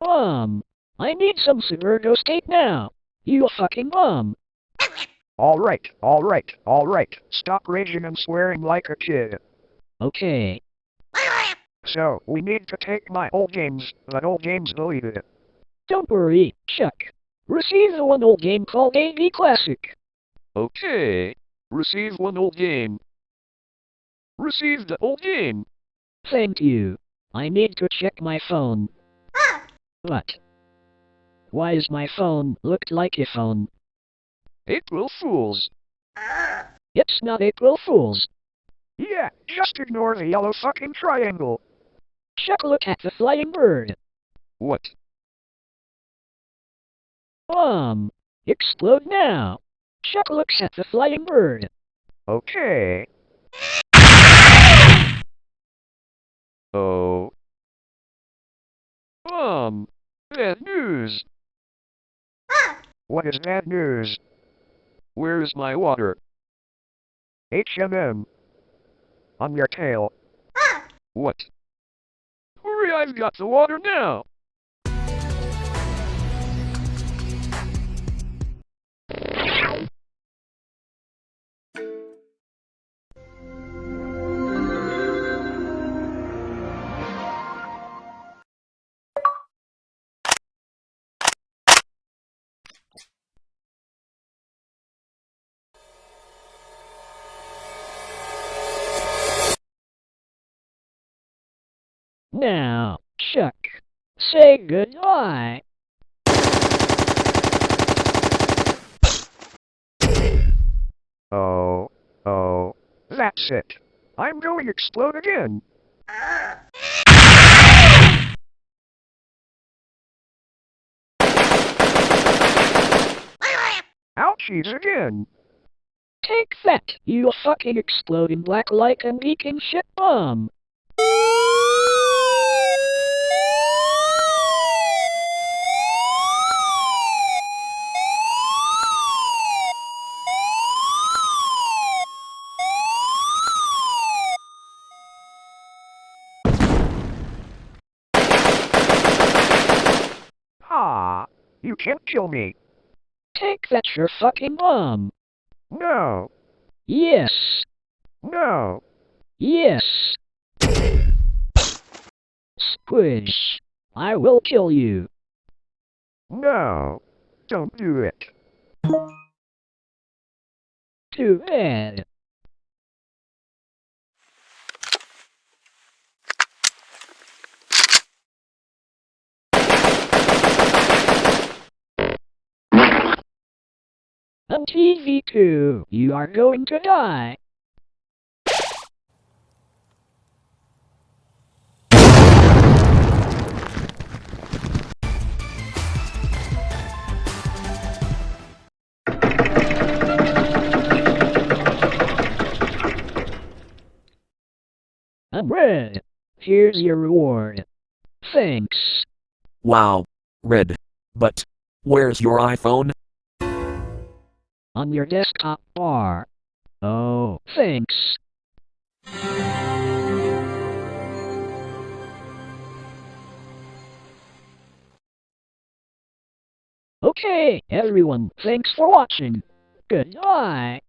Um, I need some Suburgo steak now. You fucking bum. All right, all right, all right. Stop raging and swearing like a kid. Okay. So, we need to take my old games, but old games deleted. Don't worry, Chuck. Receive the one old game called AV Classic. Okay. Receive one old game. Receive the old game. Thank you. I need to check my phone. What? Why is my phone looked like a phone? April Fools. It's not April Fool's. Yeah, just ignore the yellow fucking triangle. Chuck, look at the flying bird. What? Um, explode now. Chuck looks at the flying bird. Okay. Oh. Um, bad news. What is bad news? Where's my water? HMM. On your tail. What? Hurry, I've got the water now. Now, Chuck, say goodbye. Oh, oh. That's it. I'm going to explode again. Ouchies again. Take that, you fucking exploding black like and leaking shit bomb. You can't kill me. Take that, your fucking bomb. No, Yes, no. yes. Squish. I will kill you. No, don't do it. Too bad. On TV2, you are going to die. I'm red. Here's your reward. Thanks. Wow. Red. But, where's your iPhone? On your desktop bar. Oh, thanks. Okay, everyone, thanks for watching. Goodbye.